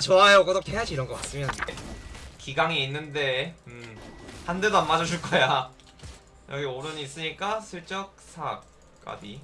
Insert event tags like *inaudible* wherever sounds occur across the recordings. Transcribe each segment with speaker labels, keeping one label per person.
Speaker 1: 좋아요 구독해야지 이런 거 봤으면.
Speaker 2: 기강이 있는데 음, 한 대도 안 맞아줄 거야. 여기 오른이 있으니까 슬쩍 사 까비.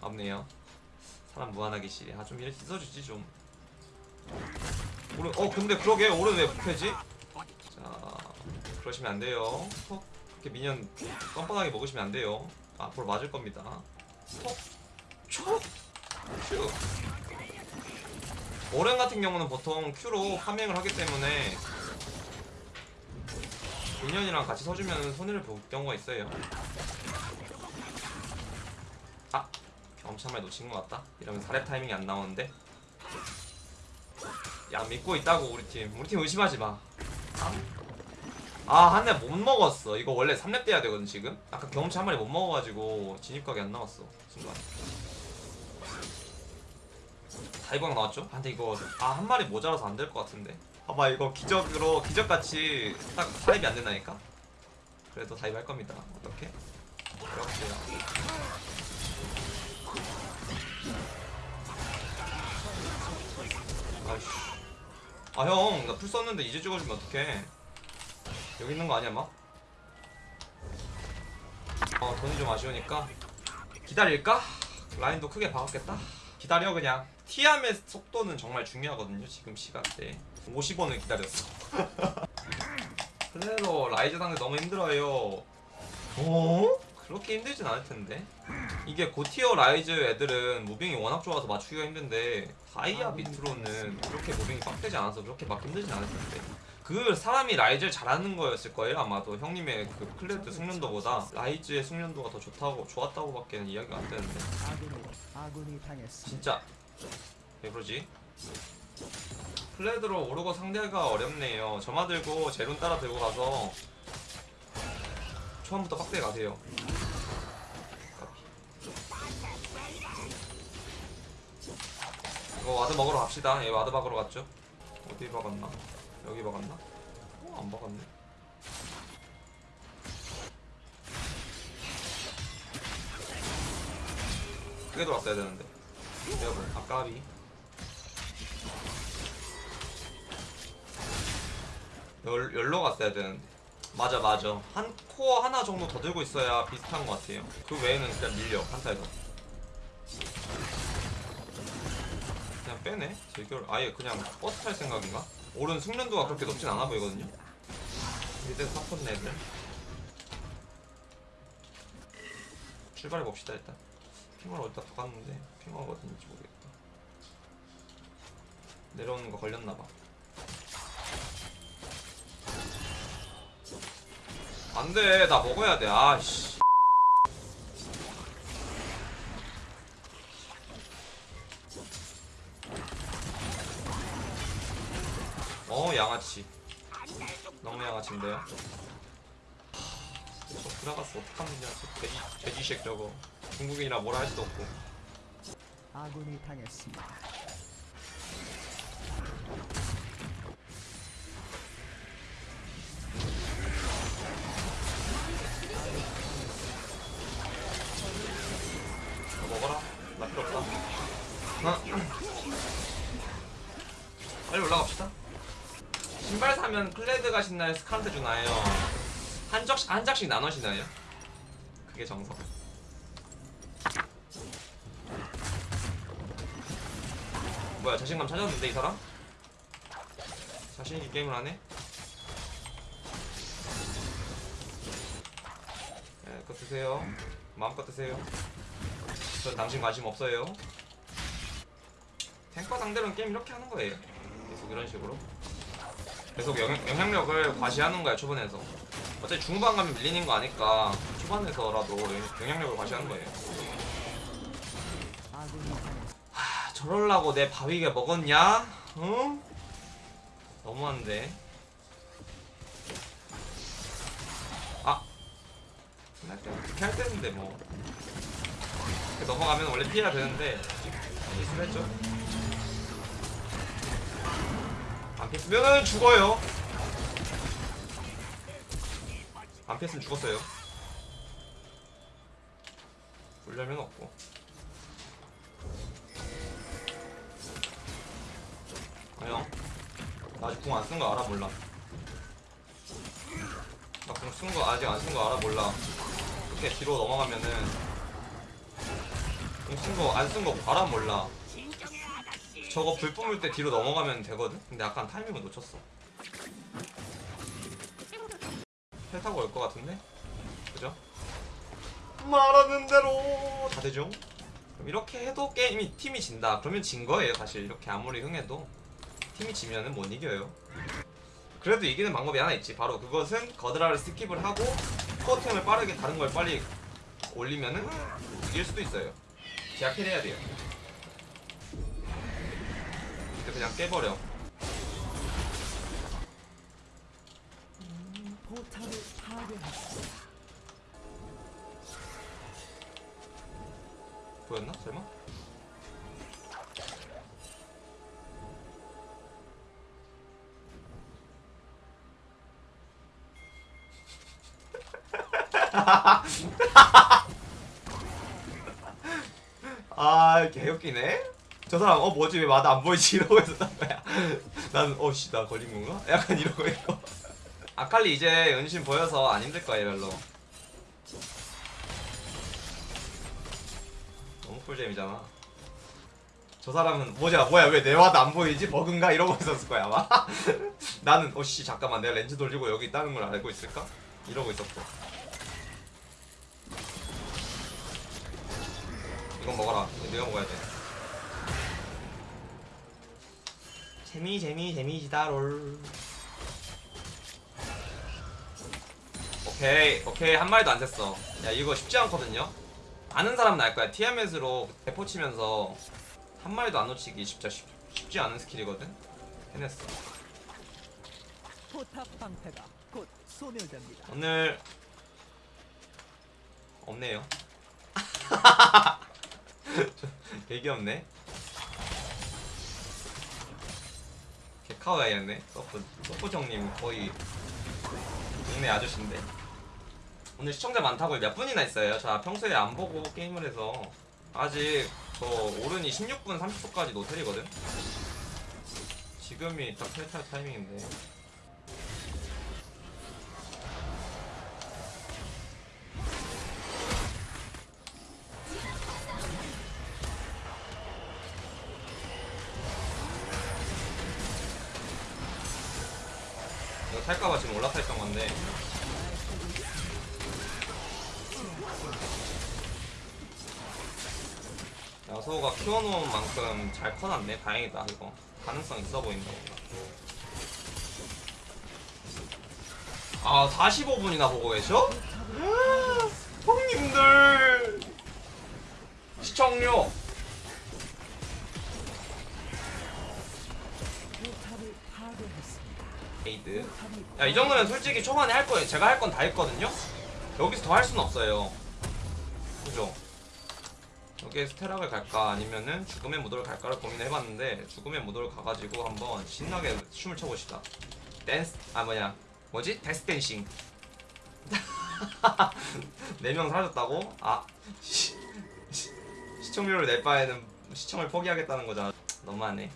Speaker 2: 없네요. 사람 무한하기 싫어 아좀 이렇게 씻어주지 좀. 오른 어 근데 그러게. 오른 왜 부패지? 자 그러시면 안 돼요. 톡. 그렇게 미니언 뻔뻔하게 먹으시면 안 돼요. 앞으로 맞을 겁니다. 톡촉. Q 오른 같은 경우는 보통 Q로 farming을 하기 때문에 minion이랑 같이 서주면 손해를 볼 경우가 있어요 아 한마리 놓친 것 같다 이러면 사렙 타이밍이 안 나오는데 야 믿고 있다고 우리 팀 우리 팀 의심하지 마 아, 한 대 못 먹었어. 이거 원래 3렙 돼야 되거든, 지금? 아까 경험치 한 마리 못 먹어가지고 진입각이 안 나왔어. 순간. 다이광 나왔죠? 아, 근데 이거, 아, 한 마리 모자라서 안 될 것 같은데. 봐봐, 이거 기적으로, 기적같이 딱 사렙이 안 된다니까? 그래도 dive 할 겁니다. 어떻게? 이렇게요. 아이씨. 아, 형, 나 플 썼는데 이제 찍어주면 어떡해. 여기 있는 거 아니야 막? 어 돈이 좀 아쉬우니까 기다릴까? 라인도 크게 박았겠다 기다려 그냥 티아맷의 속도는 정말 중요하거든요 지금 시간대. 50원을 기다렸어. *laughs* 그래도 라이즈 상대 너무 힘들어요. 어? 그렇게 힘들진 않을 텐데. 이게 고tier 라이즈 애들은 moving이 워낙 좋아서 맞추기가 힘든데 다이아 밑으로는 그렇게 moving이 빡세지 않아서 그렇게 막 힘들진 않을 텐데. 그 사람이 라이즈를 잘하는 거였을 거예요 아마도. 형님의 그 클레드 숙련도보다. 라이즈의 숙련도가 더 좋다고 좋았다고밖에 이야기가 안 되는데. 진짜 왜 그러지? 클레드로 오른 상대가 어렵네요 점화 들고 제룬 따라 들고 가서 초반부터 빡세게 가세요. 이거 ward 먹으러 갑시다 얘 ward 박으러 갔죠? 어디 박았나? 여기 박았나? 어, 안 박았네 크게 돌았어야 되는데 뭐 아까비 열, 열로 갔어야 되는데. 맞아 맞아. 한 코어 하나 정도 더 들고 있어야 비슷한 것 같아요. 그 외에는 그냥 밀려 한타에서. 그냥 빼네 제결. 아예 그냥 버스 탈 생각인가? 오른 숙련도가 그렇게 높진 않아 보이거든요? 이때 사포네 애들 출발해 봅시다 일단 핑을 어디다 박았는데 핑어가 어딘지 모르겠다. 내려오는 거 걸렸나봐. 안돼. 나 먹어야 돼. 아씨. 어 양아치. 너무 양아치인데요? 저 들어갔어 저 돼지 돼지색 저거 중국인이라 뭐라 할 수도 없고.
Speaker 3: 아군이 당했습니다.
Speaker 2: 이거 먹어라. 나 필요 없다. 어? 빨리 올라갑시다. 신발 사면 클레드가 신나요? 스카르트 주나요? 한 적씩 한 장씩 나눠시나요? 그게 정석 뭐야 자신감 찾았는데 이 사람 자신있게 게임을 하네 네, 그거 드세요 마음껏 드세요 전 당신 관심 없어요. 탱커 상대로는 게임 이렇게 하는 거예요. 계속 이런 식으로. 계속 영, 영향력을 과시하는 거야 초반에서. 어차피 중반 가면 밀리는 거 아니까 초반에서라도 영- 영향력을 과시하는 거예요. 저럴라고 내 바위가 먹었냐? 응? 너무한데. 아, 할 때, 그렇게 할 때는데 뭐. 이렇게 넘어가면 원래 피해야 되는데 실수를 했죠. 안 피했으면 죽어요. 안 피했으면 죽었어요. 울려면 없고. 아 형. 나 아직 궁 안 쓴 거 알아 몰라 나 궁 쓴 거 아직 안 쓴 거 알아 몰라 이렇게 뒤로 넘어가면은 궁 쓴 거 안 쓴 거 알아 몰라 저거 불 뿜을 때 뒤로 넘어가면 되거든? 근데 약간 타이밍을 놓쳤어 헬 타고 올 것 같은데? 그죠? 말하는 대로 다 되죠? 그럼 이렇게 해도 게임이 팀이 진다 그러면 진 거예요 사실 이렇게 아무리 흥해도 팀이 지면은 못 이겨요 그래도 이기는 방법이 하나 있지 바로 그것은 거드라를 skip을 하고 core템을 빠르게 다른 걸 빨리 올리면은 이길 수도 있어요 제약해야 돼요 근데 그냥 깨버려. 보였나? 설마? *laughs* 아 개웃기네. 저 사람 어 뭐지? 왜 ward 안 보이지? 이러고 거야. *laughs* 난 어씨 나 걸린 건가? 약간 이러고 있고 *laughs* 아칼리 이제 은신 보여서 안 힘들 거예요 별로. 너무 꿀잼이잖아. 저 사람은 뭐냐 뭐야 왜 내 ward 안 보이지? 버그인가? 이러고 있었을 거야 아마. 나는 어씨 잠깐만 내가 렌즈 돌리고 여기 있다는 걸 알고 있을까? 이러고 있었고 이건 먹어라. 내가 먹어야 돼. 재미 재미 재미지다 롤. 오케이 오케이. 한 마리도 안 샜어. 야 이거 쉽지 않거든요? 아는 사람은 알 거야. TMS로 대포 치면서 한 마리도 안 놓치기 진짜 쉽, 쉽지 않은 스킬이거든? 해냈어. 오늘 없네요 *laughs* *laughs* 되게 없네. 개카와이였네. 서프 서프 형님 거의 동네 아저씨인데. 오늘 시청자 많다고 몇 분이나 있어요? 자 평소에 안 보고 게임을 해서. 아직 저 오른이 16분 30초까지 노텔이거든? 지금이 딱 탈탈 타이밍인데 야소가 키워놓은 만큼 잘 커놨네 다행이다 이거 가능성 있어 보인다 아 45분이나 보고 계셔? *gasps* 형님들 시청료. 에이드
Speaker 3: 포탑이
Speaker 2: 야이 정도면 솔직히 초반에 할 거예요. 제가 할 건 다 했거든요. 여기서 더 할 수는 없어요. 그죠? 여기에 스테락을 갈까 아니면은 죽음의 무도를 갈까를 고민해봤는데 죽음의 무도를 가가지고 한번 신나게 춤을 춰봅시다. 댄스 아 뭐냐 뭐지 death dancing. *laughs* 네명 사라졌다고? 아 시, 시, 시청료를 낼 바에는 시청을 포기하겠다는 거잖아. 너무하네.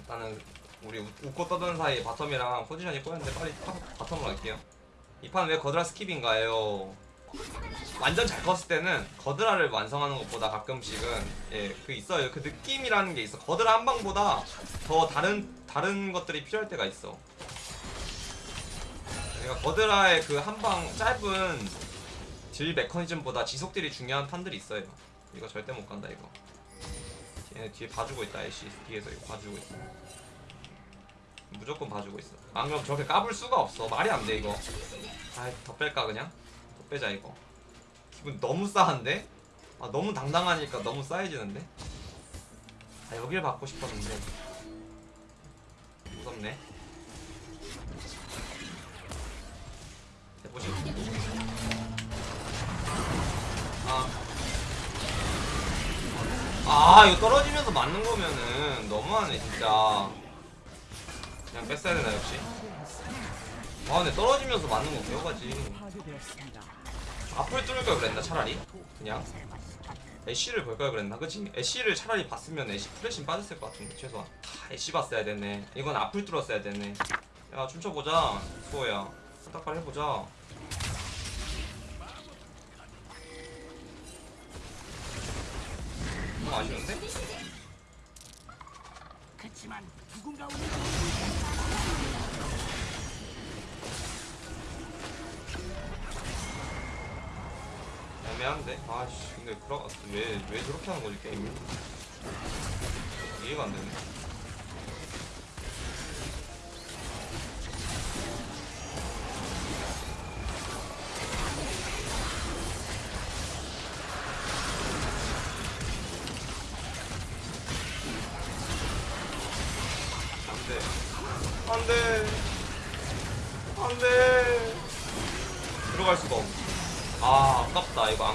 Speaker 2: 일단은 우리 웃- 웃고 떠드는 사이 bottom이랑 포지션이 꼬였는데 빨리 파- bottom으로 갈게요 이 판 왜 거드라 skip인가요? 완전 잘 컸을 때는 거드라를 완성하는 것보다 가끔씩은 예 그 있어요. 그 느낌이라는 게 있어. 거드라 한 방보다 더 다른 다른 것들이 필요할 때가 있어. 그러니까 거드라의 그 한 방 짧은 딜 메커니즘보다 지속딜이 중요한 판들이 있어요. 이거 절대 못 간다 이거. 얘네 뒤에 봐주고 있다 애쉬. 뒤에서 이거 봐주고 있어. 무조건 봐주고 있어. 안 그럼 저렇게 까불 수가 없어. 말이 안 돼 이거. 아이 더 뺄까 그냥? 더 빼자 이거. 기분 너무 싸한데? 아 너무 당당하니까 너무 싸해지는데? 아 여길 받고 싶었는데. 무섭네. 해보시 아. 아 이거 떨어지면서 맞는 거면은 너무하네 진짜. 그냥 뺐어야 되나 역시. 아 근데 떨어지면서 맞는 거 배워가지. 앞을 뚫을 걸 그랬나 차라리? 그냥? 애쉬를 볼 걸 그랬나? 그치? 애쉬를 차라리 봤으면 애쉬 프레신 빠졌을 것 같은데 최소한. 아, 애쉬 봤어야 됐네. 이건 앞을 뚫었어야 됐네. 야 춤춰보자. 수호야. 딱발 해보자. 좀 아쉬운데?
Speaker 4: 그치만 누군가 우리
Speaker 2: 애매한데? 아씨 근데 그러 왜, 왜 저렇게 하는 거지 게임을 이해가 안 되네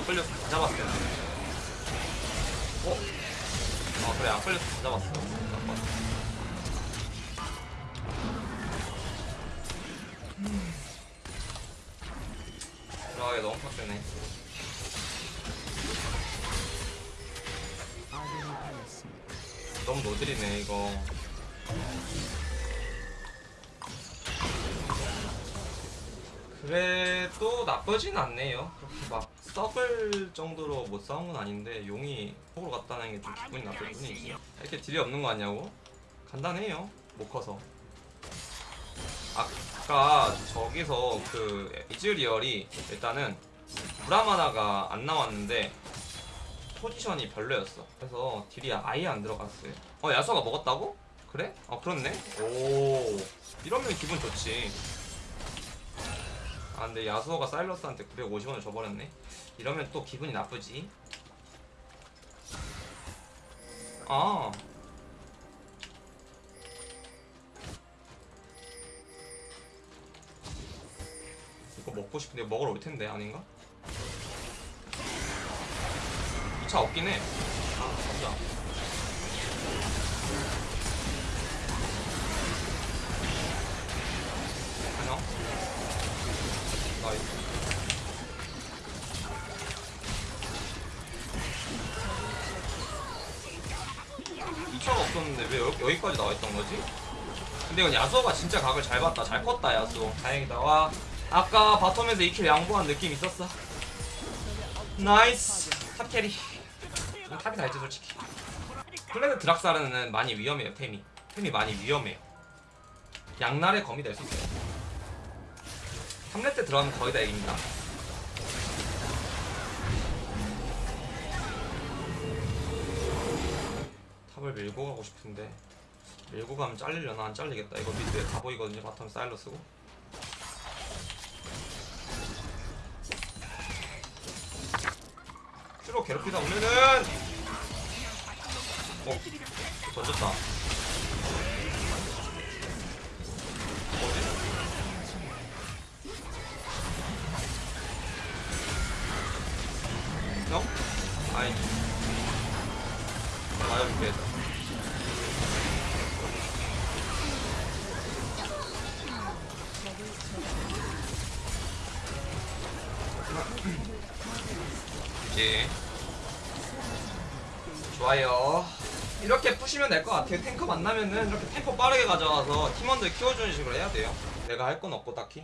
Speaker 2: 안 끌려서 다 텐데 어? 아 그래 안 끌려서 다 잡았어 아깝다. 들어가기 너무 빡세네. 너무 노들이네 이거 그래도 나쁘진 않네요 그렇게 막 썩을 정도로 못 싸운 건 아닌데 용이 속으로 갔다는 게 좀 기분이 나쁠 뿐이지 이렇게 딜이 없는 거 아니냐고? 간단해요 못 커서 아까 저기서 그 이즈리얼이 일단은 브라마나가 안 나왔는데 포지션이 별로였어. 그래서 딜이 아예 안 들어갔어요. 어, 야수가 먹었다고? 그래? 어, 그렇네. 오, 이러면 기분 좋지. 아, 근데 야수가 사일러스한테 950원을 줘버렸네. 이러면 또 기분이 나쁘지. 아. 이거 먹고 싶은데 먹으러 올 텐데 아닌가? 2차 없긴 해. 아, 맞다. 없었는데 왜 여기, 여기까지 나와 있던 거지? 근데 이건 야수가 진짜 각을 잘 봤다. 잘 컸다, 야수. 다행이다. 와. 아까 bottom에서 2kill 양보한 느낌 있었어. nice. top carry. 이거 top이 다 했지, 솔직히. 플레드 드락사르는 많이 위험해요, 템이. 템이 많이 위험해요. 양날의 검이 될 수 있어요. 3렙 때 들어가면 거의 다 이깁니다. top을 밀고 가고 싶은데 밀고 가면 잘리려나 안 잘리겠다. 이거 mid에 다 보이거든요. bottom 사일러스고. Q로 괴롭히다 보면은 어 던졌다. 뭐지? 형? 아이. 맞아줄게. 이제 좋아요. 이렇게 푸시면 될 것 같아요. 탱커 만나면은 이렇게 템포 빠르게 가져와서 팀원들 키워주는 식으로 해야 돼요. 내가 할 건 없고 딱히.